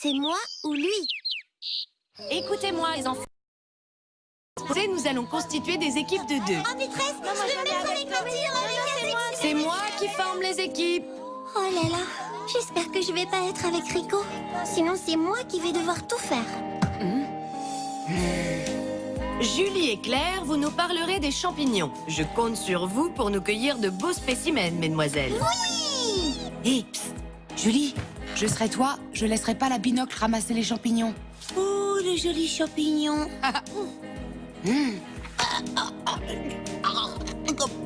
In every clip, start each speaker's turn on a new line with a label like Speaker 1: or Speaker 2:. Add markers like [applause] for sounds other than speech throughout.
Speaker 1: C'est moi ou lui?
Speaker 2: Écoutez-moi, les enfants. Nous allons constituer des équipes de deux.
Speaker 1: Oh, maîtresse, je veux me mettre avec Martine, avec
Speaker 2: C'est moi qui forme les équipes.
Speaker 1: Oh là là, j'espère que je vais pas être avec Rico. Sinon, c'est moi qui vais devoir tout faire.
Speaker 2: Julie et Claire, vous nous parlerez des champignons. Je compte sur vous pour nous cueillir de beaux spécimens, mesdemoiselles.
Speaker 1: Oui
Speaker 3: Hé, psst Julie, je serai toi, je laisserai pas la binocle ramasser les champignons.
Speaker 1: Oh, le joli champignon. [laughs] [laughs]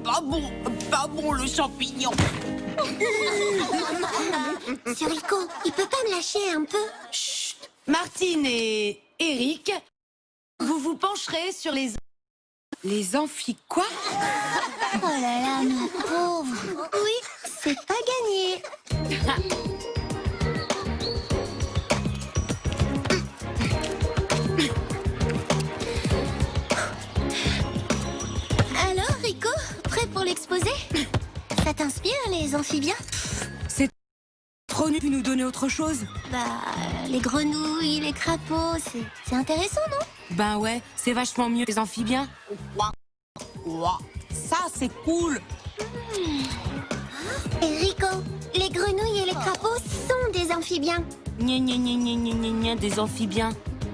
Speaker 3: Pas bon, pas bon le champignon. [laughs]
Speaker 1: C'est Rico, il peut pas me lâcher un peu?
Speaker 2: Martine et Eric, vous vous pencherez sur les...
Speaker 3: Les amphis quoi?
Speaker 1: Oh là là, ma pauvre. Oui, c'est pas gagné. Bah, les grenouilles, les crapauds, c'est- c'est intéressant, non?
Speaker 3: Ben ouais, c'est vachement mieux les amphibiens. Ça, c'est cool.
Speaker 1: Et Rico, les grenouilles et les crapauds sont des amphibiens.
Speaker 3: Gna gna gna des amphibiens.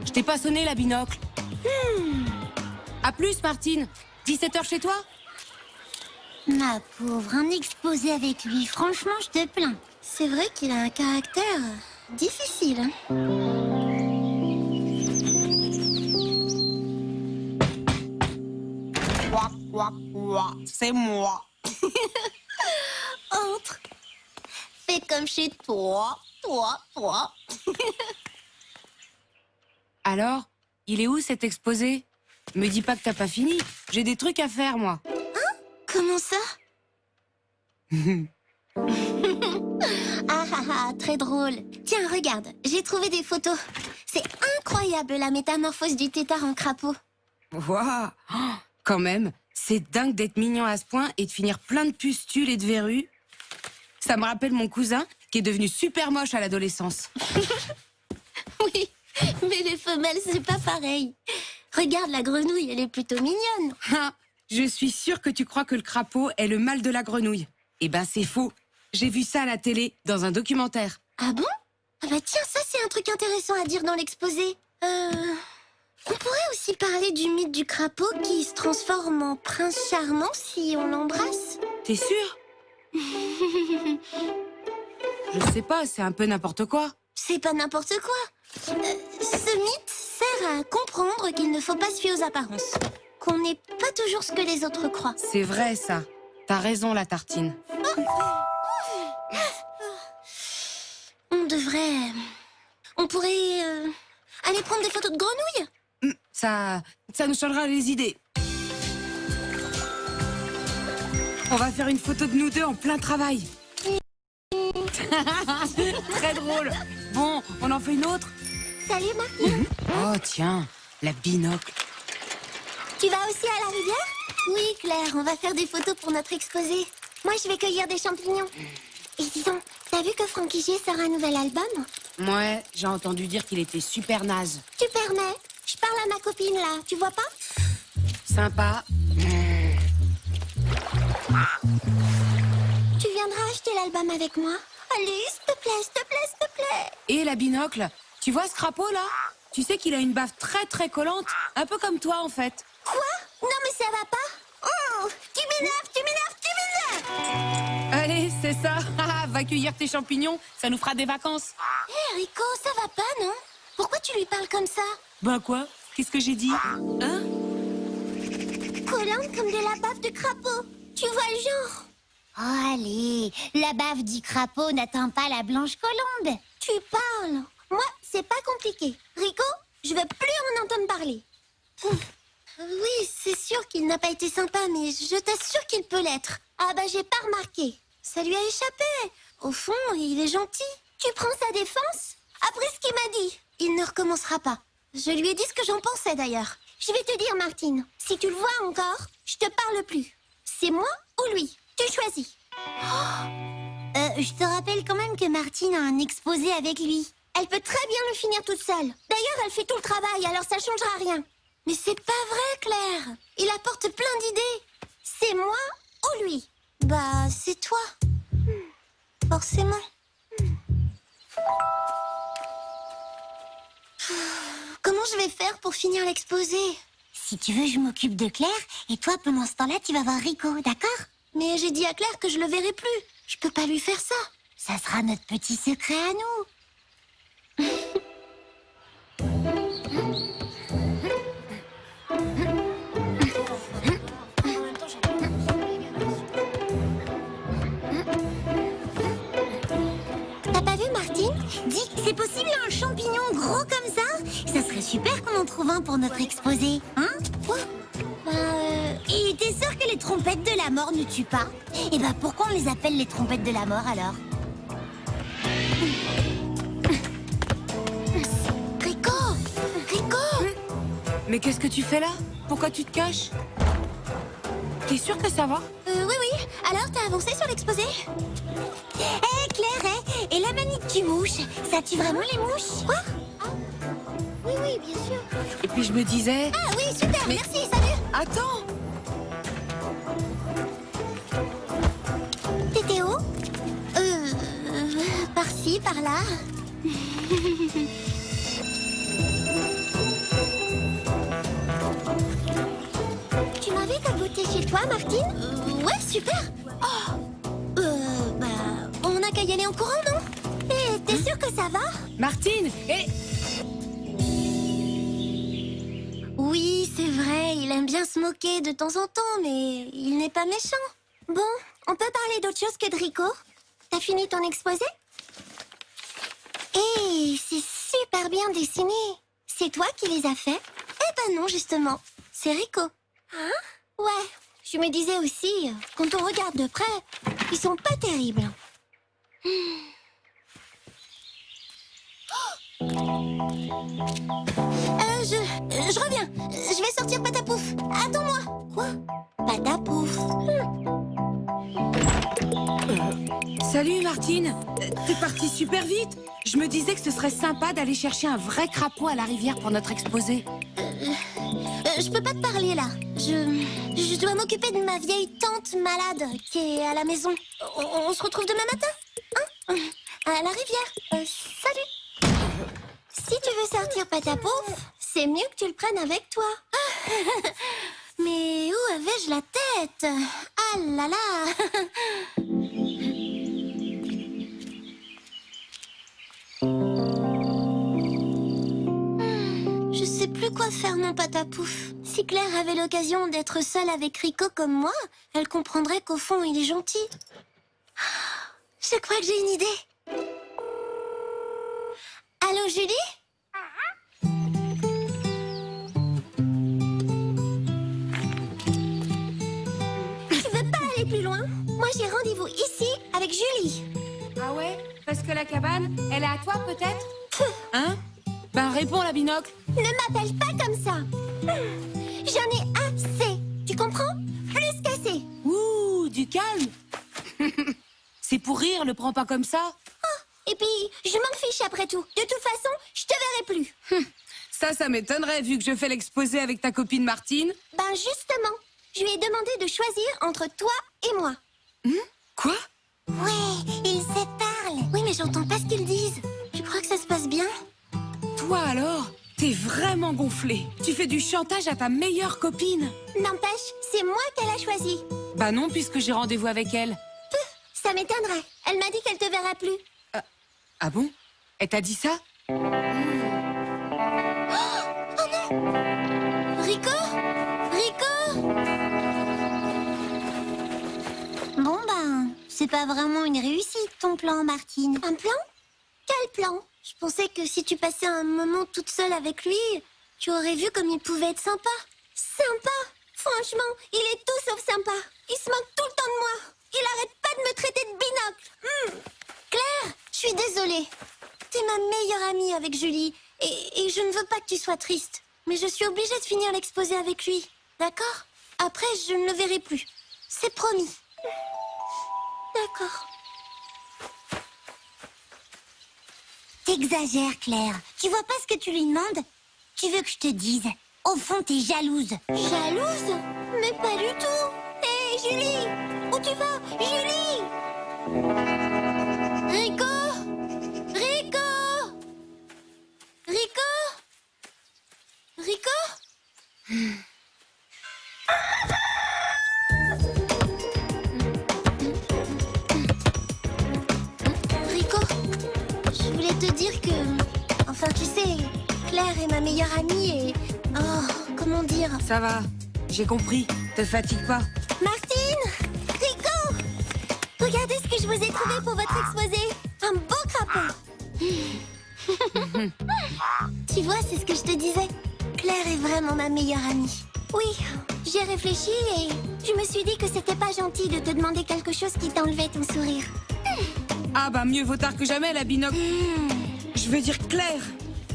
Speaker 3: Je t'ai pas sonné la binocle. À plus, Martine. 17h chez toi?
Speaker 1: Ma pauvre, un exposé avec lui, franchement, je te plains. C'est vrai qu'il a un caractère difficile. hein.
Speaker 3: C'est moi. [laughs]
Speaker 1: Entre. Fais comme chez toi, toi, toi. [laughs]
Speaker 3: Alors, il est où cet exposé? Me dis pas que t'as pas fini. J'ai des trucs à faire, moi.
Speaker 1: Comment ça? [laughs] [laughs] Ah ah ah, très drôle. Tiens, regarde, j'ai trouvé des photos. C'est incroyable la métamorphose du tétard en crapaud.
Speaker 3: Waouh Oh, Quand même, c'est dingue d'être mignon à ce point et de finir plein de pustules et de verrues. Ça me rappelle mon cousin qui est devenu super moche à l'adolescence. [laughs]
Speaker 1: Oui, mais les femelles, c'est pas pareil. Regarde la grenouille, elle est plutôt mignonne.
Speaker 3: Ah, Je suis sûre que tu crois que le crapaud est le mal de la grenouille. Eh ben c'est faux. J'ai vu ça à la télé, dans un documentaire.
Speaker 1: Ah bon? Ah bah tiens, ça c'est un truc intéressant à dire dans l'exposé. Euh... On pourrait aussi parler du mythe du crapaud qui se transforme en prince charmant si on l'embrasse.
Speaker 3: T'es sûre [laughs] Je sais pas, c'est un peu n'importe quoi.
Speaker 1: C'est pas n'importe quoi. Euh, ce mythe sert à comprendre qu'il ne faut pas se fier aux apparences. Qu'on n'est pas toujours ce que les autres croient.
Speaker 3: C'est vrai ça. T'as raison la tartine.
Speaker 1: On devrait... On pourrait... euh, aller prendre des photos de grenouilles?
Speaker 3: Hum, Ça, ça nous changera les idées. On va faire une photo de nous deux en plein travail. [laughs] Très drôle. Bon, on en fait une autre?
Speaker 1: Salut Martine
Speaker 3: Oh tiens, la binocle.
Speaker 1: Tu vas aussi à la rivière? Oui Claire, on va faire des photos pour notre exposé. Moi je vais cueillir des champignons. Et dis donc, t'as vu que Frankie G sort un nouvel album
Speaker 3: Ouais, j'ai entendu dire qu'il était super naze.
Speaker 1: Tu permets Je parle à ma copine là, tu vois pas
Speaker 3: Sympa.
Speaker 1: Tu viendras acheter l'album avec moi Allez, s'il te te plaît, s'il te plaît, s'il te plaît.
Speaker 3: Et la binocle Tu vois ce crapaud là Tu sais qu'il a une baffe très très collante, un peu comme toi en fait.
Speaker 1: Quoi Non, mais ça va pas. Oh, tu m'énerves, tu m'énerves, tu m'énerves.
Speaker 3: Allez, c'est ça. Cueillir tes champignons, ça nous fera des vacances.
Speaker 1: Hé, Rico, ça va pas, non? Pourquoi tu lui parles comme ça?
Speaker 3: Bah quoi? Qu'est-ce que j'ai dit? Hein?
Speaker 1: Collante comme de la baffe de crapaud. Tu vois le genre?
Speaker 4: Oh, allez, la baffe du crapaud n'atteint pas la blanche colombe.
Speaker 1: Tu parles. Moi, c'est pas compliqué. Rico, je veux plus en entendre parler. Hum. Oui, c'est sûr qu'il n'a pas été sympa, mais je t'assure qu'il peut l'être. Ah bah j'ai pas remarqué. Ça lui a échappé. Au fond, il est gentil. Tu prends sa défense Après ce qu'il m'a dit, il ne recommencera pas. Je lui ai dit ce que j'en pensais d'ailleurs. Je vais te dire, Martine, si tu le vois encore, je te parle plus. C'est moi ou lui? Tu choisis.
Speaker 4: Euh, je te rappelle quand même que Martine a un exposé avec lui.
Speaker 1: Elle peut très bien le finir toute seule. D'ailleurs, elle fait tout le travail, alors ça changera rien. Mais c'est pas vrai, Claire. Il apporte plein d'idées. C'est moi ou lui? Bah, c'est toi. Forcément. Comment je vais faire pour finir l'exposé?
Speaker 4: Si tu veux, je m'occupe de Claire et toi, pendant ce temps-là, tu vas voir Rico, d'accord?
Speaker 1: Mais j'ai dit à Claire que je le verrai plus. Je peux pas lui faire ça.
Speaker 4: Ça sera notre petit secret à nous. C'est possible un champignon gros comme ça? Ça serait super qu'on en trouve un pour notre exposé, hein?
Speaker 1: Quoi? Bah, euh,
Speaker 4: Et t'es sûr que les trompettes de la mort ne tuent pas? Et bah pourquoi on les appelle les trompettes de la mort alors?
Speaker 1: Rico! Rico!
Speaker 3: Mais qu'est-ce que tu fais là? Pourquoi tu te caches? T'es sûr que ça va?
Speaker 1: Euh, oui, oui. Alors, t'as avancé sur l'exposé?
Speaker 4: Hé Claire, hé, et la manite du mouche Ça tue vraiment les mouches
Speaker 1: Quoi? Oui, oui, bien sûr.
Speaker 3: Et puis je me disais...
Speaker 1: Ah oui, super,
Speaker 3: Mais-
Speaker 1: merci, salut.
Speaker 3: Attends.
Speaker 1: T'étais où? Euh... Par-ci, par-là. [laughs] tu m'avais caboté chez toi, Martine? Euh, Ouais, super. Oh n'a qu'à y aller en courant, non? Eh, t'es sûre que ça va?
Speaker 3: Martine Et...
Speaker 1: Oui, c'est vrai, il aime bien se moquer de temps en temps, mais il n'est pas méchant. Bon, on peut parler d'autre chose que de Rico? T'as fini ton exposé? Eh, c'est super bien dessiné. C'est toi qui les as faits? Eh ben non, justement, c'est Rico. Hein? Ouais, je me disais aussi, euh, quand on regarde de près, ils sont pas terribles. [gasps] Euh, je... euh, je reviens. Euh, Je vais sortir Patapouf. Attends-moi. Quoi? Patapouf.
Speaker 3: Salut Martine Euh, T'es partie super vite Je me disais que ce serait sympa d'aller chercher un vrai crapaud à la rivière pour notre exposé.
Speaker 1: Euh, je peux pas te parler là. Je... Je dois m'occuper de ma vieille tante malade qui est à la maison. On, on se retrouve demain matin? À la rivière. Euh, salut. Si tu veux sortir Patapouf, c'est mieux que tu le prennes avec toi. [laughs] Mais où avais-je la tête? Ah là là Hmm, Je sais plus quoi faire, mon patapouf. Si Claire avait l'occasion d'être seule avec Rico comme moi, elle comprendrait qu'au fond, il est gentil. Je crois que j'ai une idée. Allô, Julie? Tu veux pas aller plus loin? Moi, j'ai rendez-vous ici avec Julie.
Speaker 3: Ah ouais? Parce que la cabane, elle est à toi peut-être? Hein? Ben réponds la binocle.
Speaker 1: Ne m'appelle pas comme ça. J'en ai assez. Tu comprends?
Speaker 3: C'est pour rire, le prends pas comme ça.
Speaker 1: Et puis, je m'en fiche après tout. De toute façon, je te verrai plus.
Speaker 3: Ça, ça m'étonnerait vu que je fais l'exposé avec ta copine Martine.
Speaker 1: Ben justement, je lui ai demandé de choisir entre toi et moi.
Speaker 3: Quoi?
Speaker 4: Ouais, ils se parlent
Speaker 1: Oui, mais j'entends pas ce qu'ils disent. Tu crois que ça se passe bien?
Speaker 3: Toi alors T'es vraiment gonflé. Tu fais du chantage à ta meilleure copine.
Speaker 1: N'empêche, c'est moi qu'elle a choisi.
Speaker 3: Bah non, puisque j'ai rendez-vous avec elle.
Speaker 1: Ça m'étonnerait. Elle m'a dit qu'elle te verra plus.
Speaker 3: Ah bon? Elle t'a dit ça?
Speaker 1: Rico Rico
Speaker 4: Bon ben, c'est pas vraiment une réussite ton plan, Martine.
Speaker 1: Un plan? Quel plan? Je pensais que si tu passais un moment toute seule avec lui, tu aurais vu comme il pouvait être sympa. Sympa Franchement, il est tout sauf sympa. Il se moque tout le temps de moi. Il arrête pas de me traiter de binocle. Hmm. Claire, je suis désolée. T'es ma meilleure amie avec Julie. Et, et je ne veux pas que tu sois triste. Mais je suis obligée de finir l'exposé avec lui. D'accord? Après, je ne le verrai plus. C'est promis. D'accord.
Speaker 4: T'exagères, Claire. Tu vois pas ce que tu lui demandes? Tu veux que je te dise? Au fond, t'es jalouse.
Speaker 1: Jalouse? Mais pas du tout Hé, Julie Tu vas Julie? Rico Rico Rico Rico Rico, je voulais te dire que... Enfin, tu sais, Claire est ma meilleure amie et... Oh, comment dire?
Speaker 3: Ça va. J'ai compris. Te fatigue pas.
Speaker 1: Vous ai trouvé pour votre exposé Un beau crapaud [laughs] Tu vois, c'est ce que je te disais. Claire est vraiment ma meilleure amie. Oui, j'ai réfléchi et je me suis dit que c'était pas gentil de te demander quelque chose qui t'enlevait ton sourire.
Speaker 3: Ah bah mieux vaut tard que jamais, la binocle. Je veux dire Claire.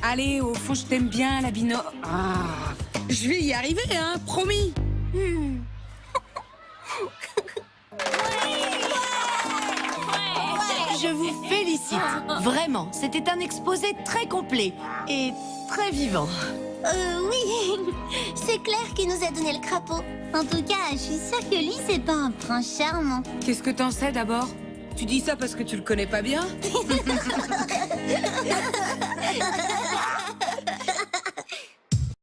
Speaker 3: Allez, au fond, je t'aime bien, la binocle. Ah, je vais y arriver, hein, promis.
Speaker 1: Hmm.
Speaker 2: Je vous félicite. Vraiment, c'était un exposé très complet et très vivant.
Speaker 1: Euh, oui, [laughs] c'est Claire qui nous a donné le crapaud.
Speaker 4: En tout cas, je suis sûre que lui, c'est pas un prince charmant.
Speaker 3: Qu'est-ce que t'en sais d'abord? Tu dis ça parce que tu le connais pas bien [laughs] [laughs]